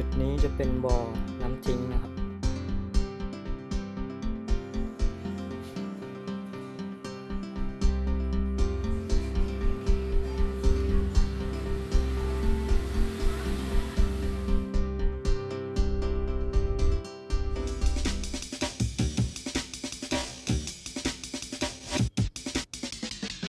จุดนี้จะเป็นบ่อน้ำทิ้งนะครับ